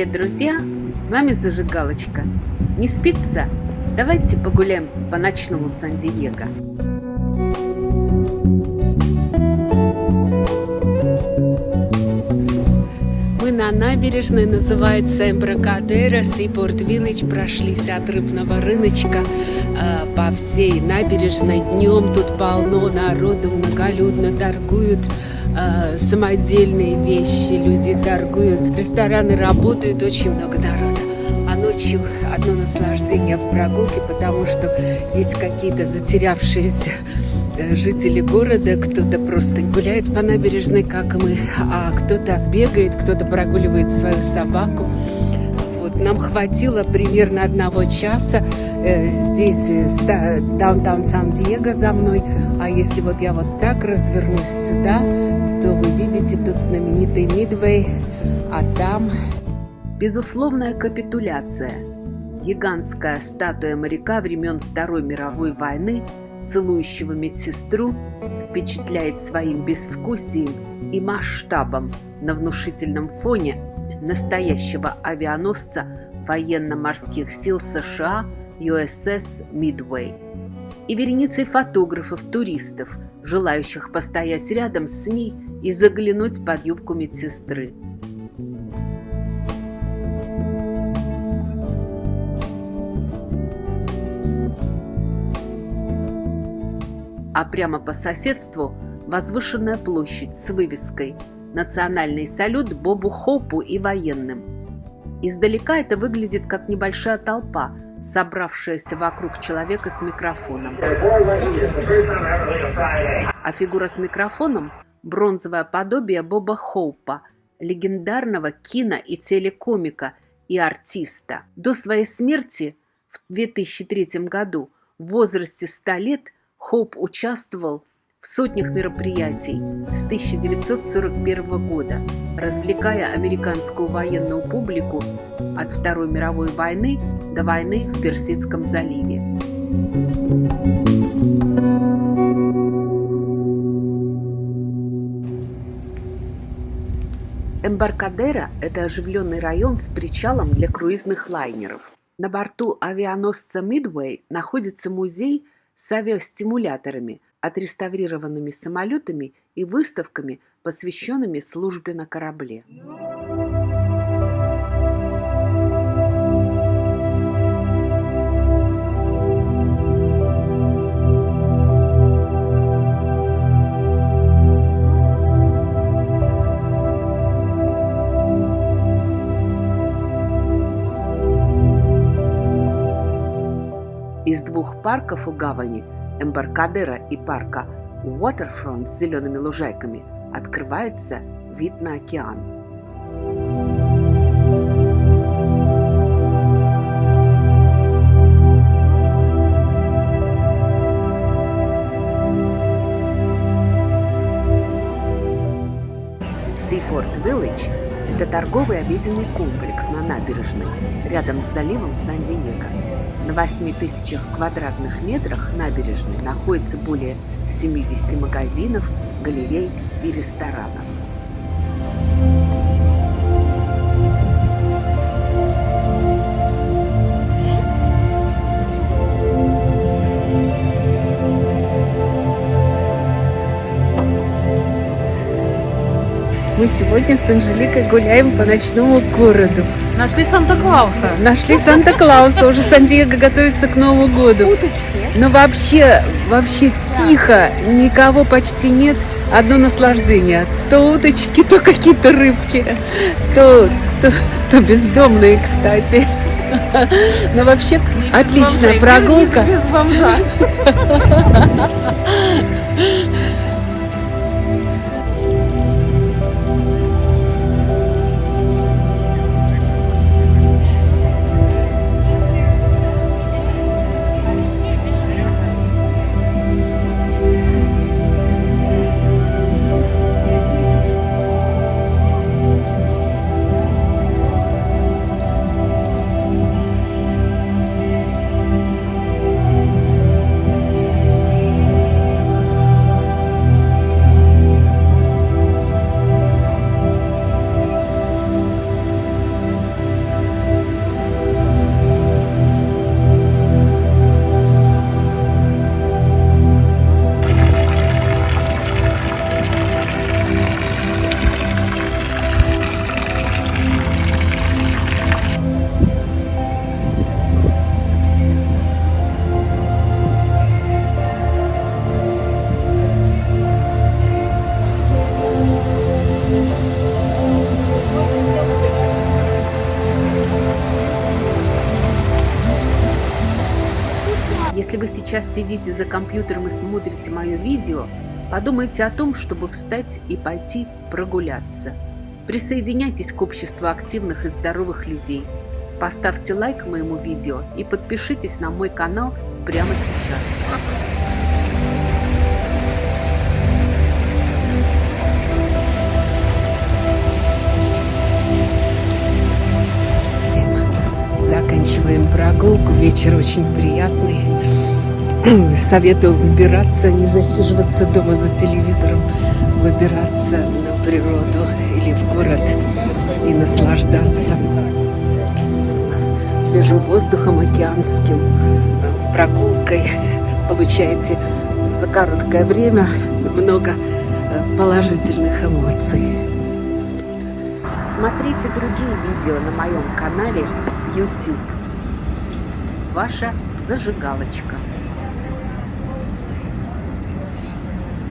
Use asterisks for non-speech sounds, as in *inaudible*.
Привет, друзья! С вами Зажигалочка. Не спится? Давайте погуляем по ночному Сан-Диего. Мы на набережной, называется Эмбракадера, Сипорт Виллидж, прошлись от рыбного рыночка э, по всей набережной. Днем тут полно народу, многолюдно торгуют э, самодельные вещи, люди торгуют, рестораны работают, очень много народа. А ночью одно наслаждение в прогулке, потому что есть какие-то затерявшиеся э, жители города, кто-то просто гуляет по набережной, как мы, а кто-то бегает, кто-то прогуливает свою собаку. Вот, нам хватило примерно одного часа. Э, здесь э, даунтаун Сан-Диего за мной. А если вот я вот так развернусь сюда, то вы видите тут знаменитый Мидвей, а там безусловная капитуляция. Гигантская статуя моряка времен Второй мировой войны, целующего медсестру, впечатляет своим безвкусием и масштабом на внушительном фоне настоящего авианосца военно-морских сил США USS Midway и вереницей фотографов, туристов, желающих постоять рядом с ней и заглянуть под юбку медсестры. А прямо по соседству возвышенная площадь с вывеской «Национальный салют Бобу Хоупу и военным». Издалека это выглядит как небольшая толпа, собравшаяся вокруг человека с микрофоном. А фигура с микрофоном – бронзовое подобие Боба Хоупа, легендарного кино- и телекомика и артиста. До своей смерти в 2003 году в возрасте 100 лет Хоуп участвовал в сотнях мероприятий с 1941 года, развлекая американскую военную публику от Второй мировой войны до войны в Персидском заливе. Эмбаркадера – это оживленный район с причалом для круизных лайнеров. На борту авианосца Мидвей находится музей с авиастимуляторами – отреставрированными самолетами и выставками, посвященными службе на корабле. Из двух парков у гавани – Эмбаркадера и парка Waterfront с зелеными лужайками открывается вид на океан. Торговый обеденный комплекс на набережной рядом с заливом Сан-Диего. На 8 тысячах квадратных метрах набережной находится более 70 магазинов, галерей и ресторанов. Мы сегодня с Анжеликой гуляем по ночному городу. Нашли Санта-Клауса. Нашли Санта-Клауса. Уже Сан-Диего готовится к Новому году. Уточки. Но вообще, вообще тихо, никого почти нет. Одно наслаждение. То уточки, то какие-то рыбки, то, то, то бездомные, кстати. Но вообще Не отличная бомжей. прогулка. Без бомжа. *laughs* сейчас сидите за компьютером и смотрите мое видео, подумайте о том, чтобы встать и пойти прогуляться. Присоединяйтесь к обществу активных и здоровых людей. Поставьте лайк моему видео и подпишитесь на мой канал прямо сейчас. Заканчиваем прогулку. Вечер очень приятный. *clears throat* Советую выбираться, не засиживаться дома за телевизором, выбираться на природу или в город и наслаждаться свежим воздухом океанским, прогулкой. Получаете за короткое время много э, положительных эмоций. Смотрите другие видео на моем канале YouTube. Ваша зажигалочка.